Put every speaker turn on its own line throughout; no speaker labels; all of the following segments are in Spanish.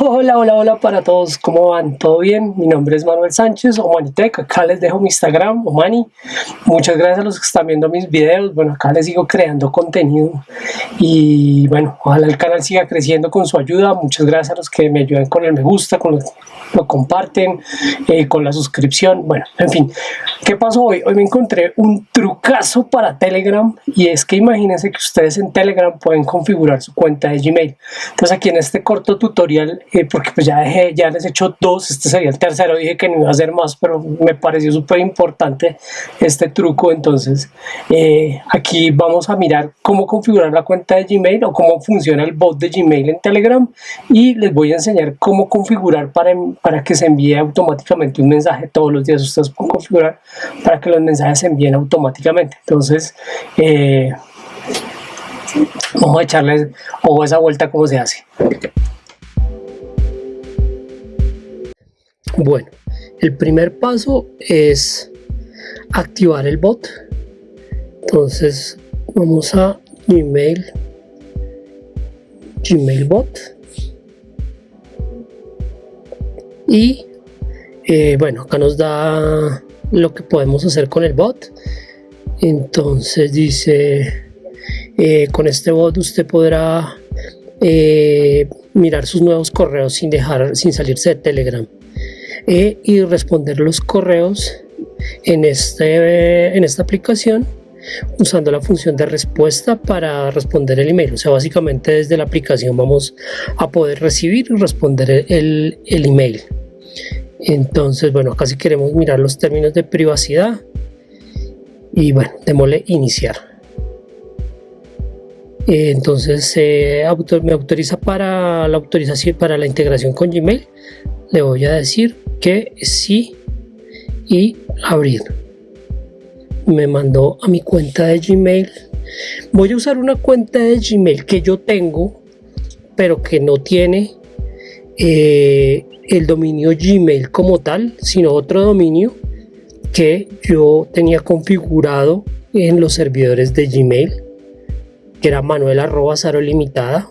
Hola, hola, hola para todos, ¿cómo van? ¿Todo bien? Mi nombre es Manuel Sánchez, Omanitec, acá les dejo mi Instagram, Omani. Muchas gracias a los que están viendo mis videos, bueno, acá les sigo creando contenido y bueno, ojalá el canal siga creciendo con su ayuda. Muchas gracias a los que me ayudan con el me gusta, con los lo comparten, eh, con la suscripción, bueno, en fin. ¿Qué pasó hoy? Hoy me encontré un trucazo para Telegram y es que imagínense que ustedes en Telegram pueden configurar su cuenta de Gmail. Entonces aquí en este corto tutorial, eh, porque pues ya dejé, ya les he hecho dos, este sería el tercero, dije que no iba a hacer más, pero me pareció súper importante este truco, entonces eh, aquí vamos a mirar cómo configurar la cuenta de Gmail o cómo funciona el bot de Gmail en Telegram y les voy a enseñar cómo configurar para, para que se envíe automáticamente un mensaje todos los días, ustedes pueden configurar para que los mensajes se envíen automáticamente, entonces eh, vamos a echarles o esa vuelta cómo se hace. Bueno, el primer paso es activar el bot. Entonces vamos a Gmail, Gmail bot y eh, bueno, acá nos da lo que podemos hacer con el bot. Entonces dice, eh, con este bot usted podrá eh, mirar sus nuevos correos sin dejar, sin salirse de Telegram. E, y responder los correos en, este, en esta aplicación usando la función de respuesta para responder el email. O sea, básicamente desde la aplicación vamos a poder recibir y responder el, el email. Entonces, bueno, acá si queremos mirar los términos de privacidad y bueno, démosle iniciar. Entonces me autoriza para la autorización para la integración con Gmail. Le voy a decir que sí y abrir. Me mandó a mi cuenta de Gmail. Voy a usar una cuenta de Gmail que yo tengo, pero que no tiene eh, el dominio Gmail como tal, sino otro dominio que yo tenía configurado en los servidores de Gmail, que era manuel arroba limitada.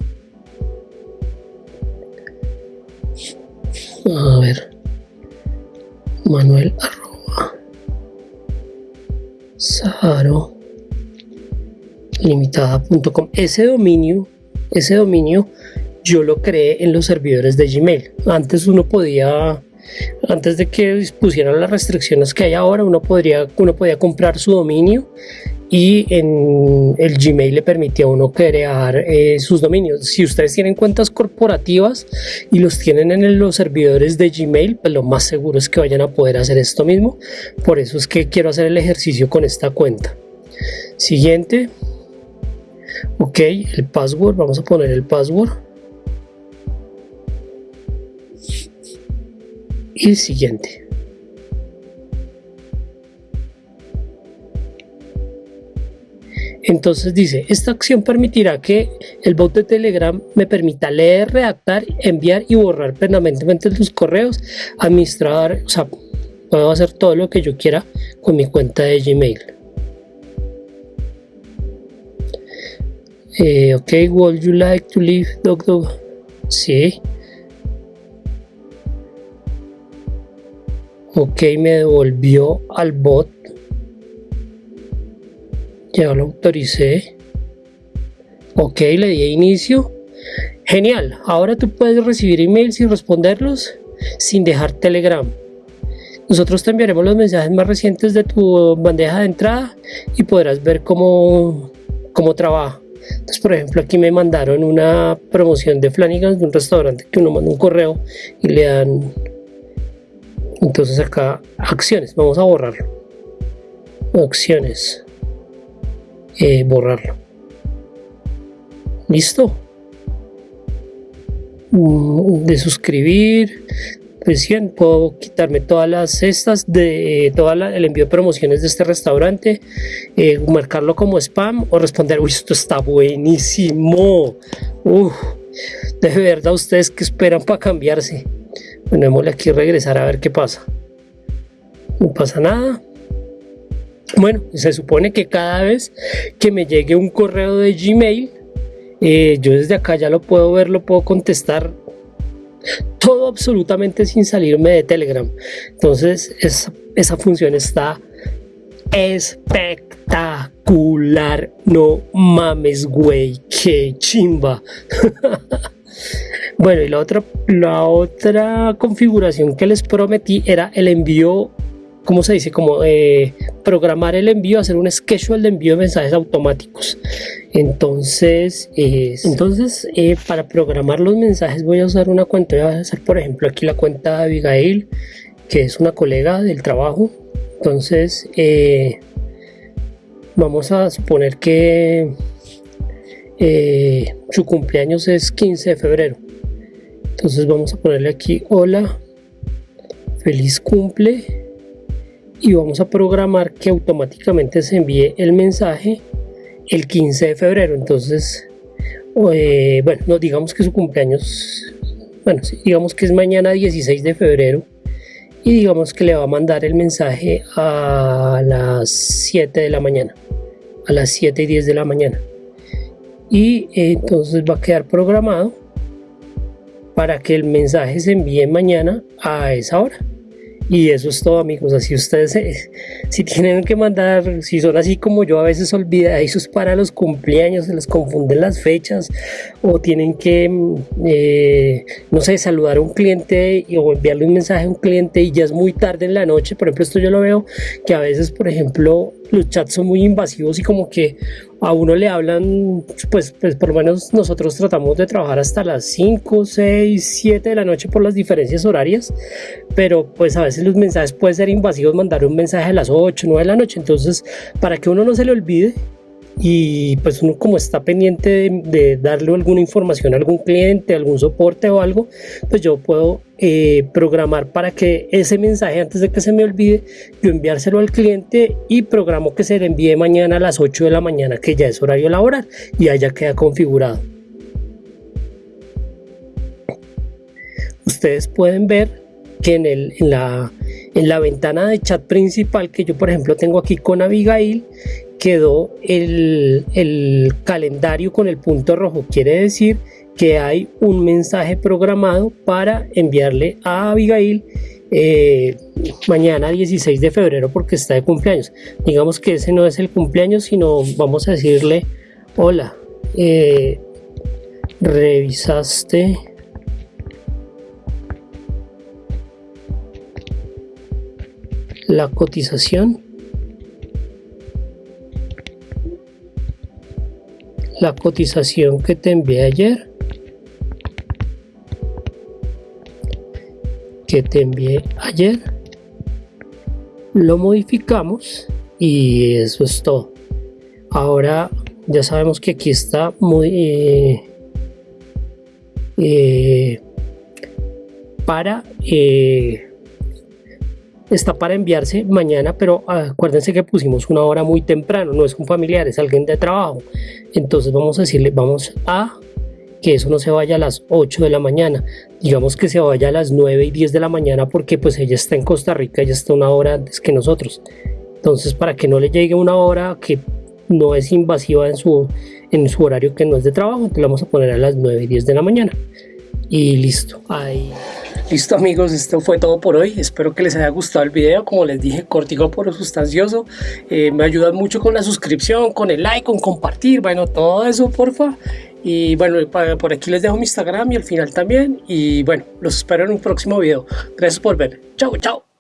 A ver manuel arroba saro limitada.com ese dominio ese dominio yo lo creé en los servidores de Gmail antes uno podía antes de que pusieran las restricciones que hay ahora uno podría uno podía comprar su dominio y en el Gmail le permitía a uno crear eh, sus dominios. Si ustedes tienen cuentas corporativas y los tienen en los servidores de Gmail, pues lo más seguro es que vayan a poder hacer esto mismo. Por eso es que quiero hacer el ejercicio con esta cuenta. Siguiente. Ok, el password, vamos a poner el password. Y siguiente. Entonces dice, esta acción permitirá que el bot de Telegram me permita leer, redactar, enviar y borrar permanentemente los correos, administrar, o sea, puedo hacer todo lo que yo quiera con mi cuenta de Gmail. Eh, ok, would you like to leave dog dog? Sí. Ok, me devolvió al bot. Ya lo autoricé. Ok le di inicio. Genial ahora tú puedes recibir emails y responderlos sin dejar telegram. Nosotros te enviaremos los mensajes más recientes de tu bandeja de entrada y podrás ver cómo, cómo trabaja. Entonces por ejemplo aquí me mandaron una promoción de Flanagan de un restaurante que uno manda un correo y le dan entonces acá acciones vamos a borrarlo acciones eh, borrarlo. ¿Listo? Mm, de suscribir, pues puedo quitarme todas las cestas de eh, todo el envío de promociones de este restaurante, eh, marcarlo como spam o responder, uy, esto está buenísimo. de verdad, ustedes que esperan para cambiarse. Bueno, démosle aquí regresar a ver qué pasa. No pasa nada. Bueno, se supone que cada vez que me llegue un correo de Gmail, eh, yo desde acá ya lo puedo ver, lo puedo contestar todo absolutamente sin salirme de Telegram. Entonces esa función está espectacular. No mames, güey, qué chimba. bueno, y la otra, la otra configuración que les prometí era el envío ¿cómo se dice? Como eh, programar el envío, hacer un schedule de envío de mensajes automáticos. Entonces, entonces eh, para programar los mensajes voy a usar una cuenta, voy a hacer por ejemplo aquí la cuenta de Abigail, que es una colega del trabajo. Entonces, eh, vamos a suponer que su cumpleaños es 15 de febrero. Entonces vamos a ponerle aquí, hola, feliz cumple. Y vamos a programar que automáticamente se envíe el mensaje el 15 de febrero. Entonces eh, bueno no digamos que su cumpleaños bueno digamos que es mañana 16 de febrero. Y digamos que le va a mandar el mensaje a las 7 de la mañana a las 7 y 10 de la mañana. Y eh, entonces va a quedar programado para que el mensaje se envíe mañana a esa hora. Y eso es todo amigos, así ustedes eh, si tienen que mandar, si son así como yo a veces olvidadizos para los cumpleaños, se les confunden las fechas o tienen que, mm, eh, no sé, saludar a un cliente o enviarle un mensaje a un cliente y ya es muy tarde en la noche, por ejemplo esto yo lo veo que a veces por ejemplo los chats son muy invasivos y como que a uno le hablan, pues, pues por lo menos nosotros tratamos de trabajar hasta las 5, 6, 7 de la noche por las diferencias horarias, pero pues a veces los mensajes pueden ser invasivos, mandar un mensaje a las 8, 9 de la noche, entonces para que uno no se le olvide, y pues uno como está pendiente de, darle alguna información a algún cliente, algún soporte o algo, pues yo puedo eh, programar para que ese mensaje antes de que se me olvide, yo enviárselo al cliente y programo que se le envíe mañana a las 8 de la mañana, que ya es horario laboral y allá queda configurado. Ustedes pueden ver que en, el, en, la, en la ventana de chat principal que yo por ejemplo tengo aquí con Abigail quedó el, calendario con el punto rojo. Quiere decir que hay un mensaje programado para enviarle a Abigail eh, mañana 16 de febrero porque está de cumpleaños. Digamos que ese no es el cumpleaños, sino vamos a decirle, hola, eh, revisaste la cotización la cotización que te envié ayer. Que te envié ayer. Lo modificamos y eso es todo. Ahora ya sabemos que aquí está muy eh, eh, para eh, está para enviarse mañana, pero acuérdense que pusimos una hora muy temprano, no es un familiar, es alguien de trabajo. Entonces vamos a decirle, vamos a que eso no se vaya a las 8 de la mañana, digamos que se vaya a las 9 y 10 de la mañana porque pues ella está en Costa Rica, ella está una hora antes que nosotros. Entonces para que no le llegue una hora que no es invasiva en su, en su horario que no es de trabajo, entonces vamos a poner a las 9 y 10 de la mañana. Y listo, ahí. Listo amigos, esto fue todo por hoy. Espero que les haya gustado el video. Como les dije, cortico pero sustancioso. Eh, me ayudan mucho con la suscripción, con el like, con compartir, bueno, todo eso, porfa. Y bueno, por aquí les dejo mi Instagram y al final también. Y bueno, los espero en un próximo video. Gracias por ver. Chao, chao.